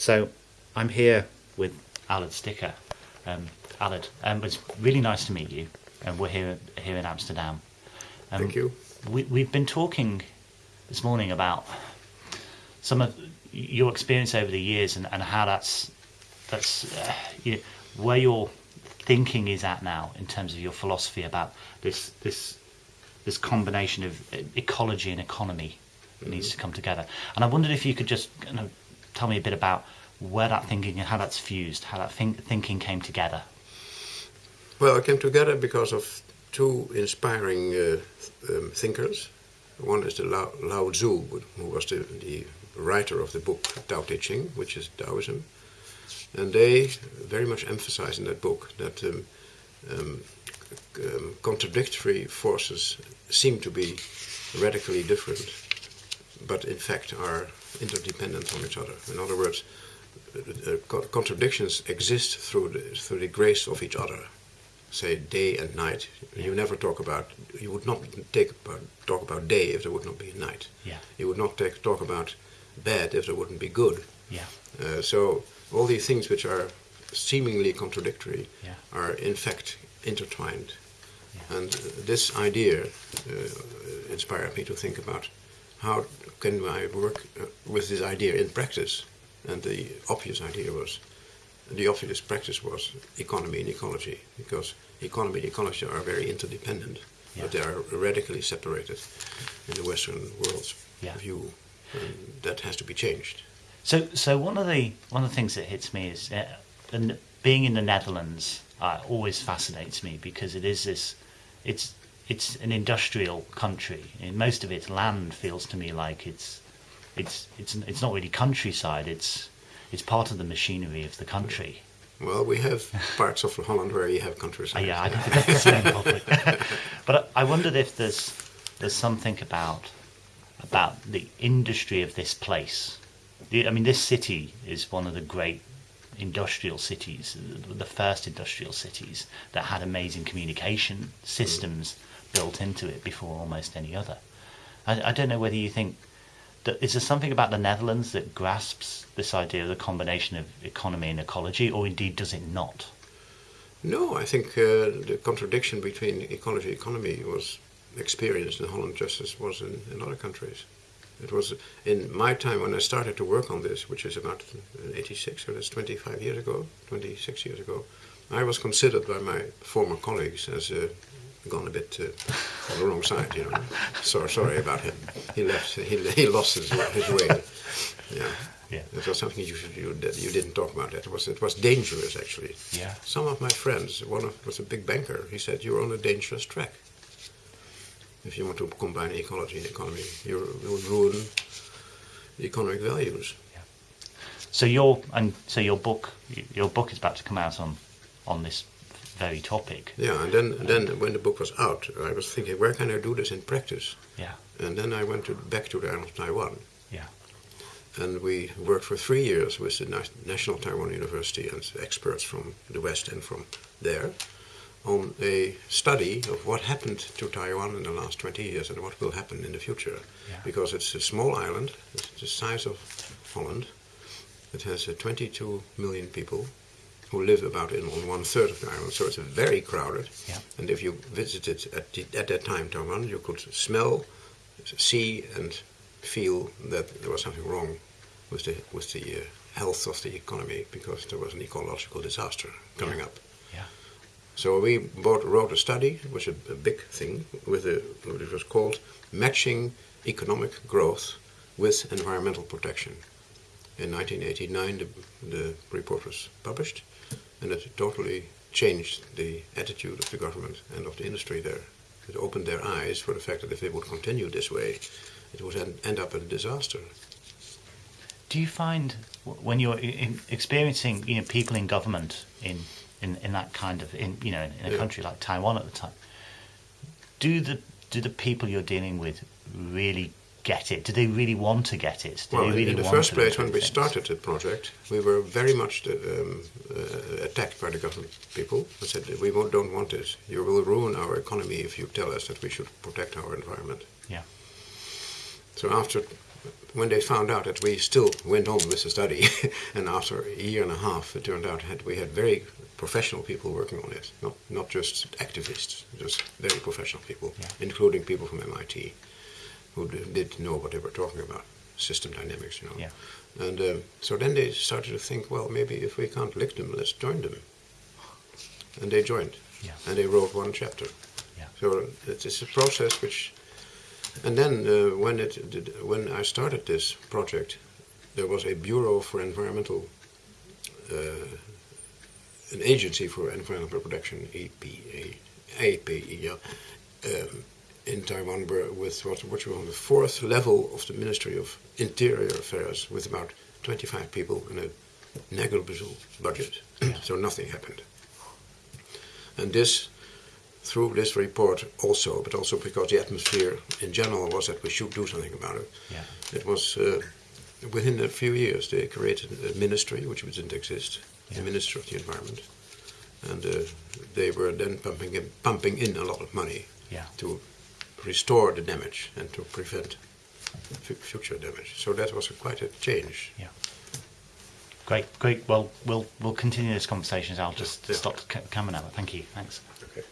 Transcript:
So I'm here with Allard Stikker. Um, Allard, um, it's really nice to meet you, and we're here here in Amsterdam. Um, Thank you. We, we've been talking this morning about some of your experience over the years and, and how that's that's uh, you where your thinking is at now in terms of your philosophy about this this this combination of uh, ecology and economy that needs to come together. And I wondered if you could just kind of tell me a bit about where that thinking and how that's fused, how that think, thinking came together. Well, it came together because of two inspiring uh, um, thinkers. One is the Lao, Lao Tzu, who was the, the writer of the book Tao Te Ching, which is Taoism. And they very much emphasize in that book that um, um, um, contradictory forces seem to be radically different, but in fact are interdependent on each other. In other words, uh, co- contradictions exist through the, through the grace of each other. Say day and night. You never talk about. You would not take about, talk about day if there would not be night. Yeah. You would not take, talk about bad if there wouldn't be good. Yeah. Uh, so all these things which are seemingly contradictory Yeah. are in fact intertwined. Yeah. And uh, this idea uh, inspired me to think about how can I work uh, with this idea in practice. And the obvious idea was, the obvious practice was economy and ecology, because economy and ecology are very interdependent, Yeah. but they are radically separated in the Western world's Yeah. view. And that has to be changed. So, so one of the one of the things that hits me is uh, and being in the Netherlands uh, always fascinates me because it is this, it's it's an industrial country. And most of its land feels to me like it's it's it's it's not really countryside. It's it's part of the machinery of the country. Well, we have parts of Holland where you have countryside. Yeah, I don't think that's the same public. but I wondered if there's there's something about about the industry of this place. I mean, this city is one of the great industrial cities, the first industrial cities that had amazing communication mm. systems built into it before almost any other. I, I don't know whether you think is there something about the Netherlands that grasps this idea of the combination of economy and ecology, or indeed does it not? No, I think uh, the contradiction between ecology and economy was experienced in Holland just as was in, in other countries. It was in my time when I started to work on this, which is about 86, so that's 25 years ago, 26 years ago. I was considered by my former colleagues as uh, gone a bit uh, on the wrong side, you know. So sorry about him. He left. He, he lost his, his way. Yeah. Yeah. It was something you, you, you didn't talk about. That it was it was dangerous actually. Yeah. Some of my friends, one of was a big banker. He said you're on a dangerous track. If you want to combine ecology and economy, you will ruin economic values. Yeah. So your and so your book your book is about to come out on on this very topic. Yeah, and then then when the book was out, I was thinking, where can I do this in practice? Yeah. And then I went to, back to the island of Taiwan, Yeah. and we worked for three years with the Na- National Taiwan University and experts from the West and from there on a study of what happened to Taiwan in the last 20 years and what will happen in the future. Yeah. Because it's a small island, it's the size of Holland. It has uh, 22 million people who live about in on one third of the island, so it's very crowded. Yeah. And if you visited at, the, at that time Taiwan, you could smell, see, and feel that there was something wrong with the with the uh, health of the economy because there was an ecological disaster coming Yeah. up. Yeah. So we both wrote a study, which was a, a big thing, with a, it was called Matching Economic Growth with Environmental Protection. In 1989, the, the report was published, and it totally changed the attitude of the government and of the industry there. It opened their eyes for the fact that if they would continue this way, it would end, end up in a disaster. Do you find when you're in experiencing you know people in government in in, in that kind of in you know in a Yeah. country like Taiwan at the time, do the do the people you're dealing with really get it? Do they really want to get it? Do Well, they really in the first place, when we things? started the project, we were very much um, uh, attacked by the government people who said, we won't- don't want this. You will ruin our economy if you tell us that we should protect our environment. Yeah. So after when they found out that we still went on with the study, and after a year and a half, it turned out that we had very professional people working on it, not not just activists, just very professional people, Yeah. including people from MIT, who d- did know what they were talking about, system dynamics, you know. Yeah. And um, so then they started to think, well, maybe if we can't lick them, let's join them. And they joined, Yeah. and they wrote one chapter. Yeah. So it's, it's a process which, and then uh, when it did, when I started this project, there was a Bureau for Environmental, uh, an agency for environmental protection, EPA, APE, yeah, um, in Taiwan, with what which was on the fourth level of the Ministry of Interior Affairs, with about 25 people and a negligible budget. so nothing happened. And this through this report also, but also because the atmosphere in general was that we should do something about it. Yeah. It was uh, within a few years they created a ministry which didn't exist, Yeah. the Ministry of the Environment, and uh, they were then pumping in, pumping in a lot of money Yeah. to restore the damage and to prevent fu- future damage. So that was a, quite a change. Yeah. Great, great. Well, we'll we'll continue this conversation. I'll just Yeah. stop camera now. Thank you. Thanks. Okay.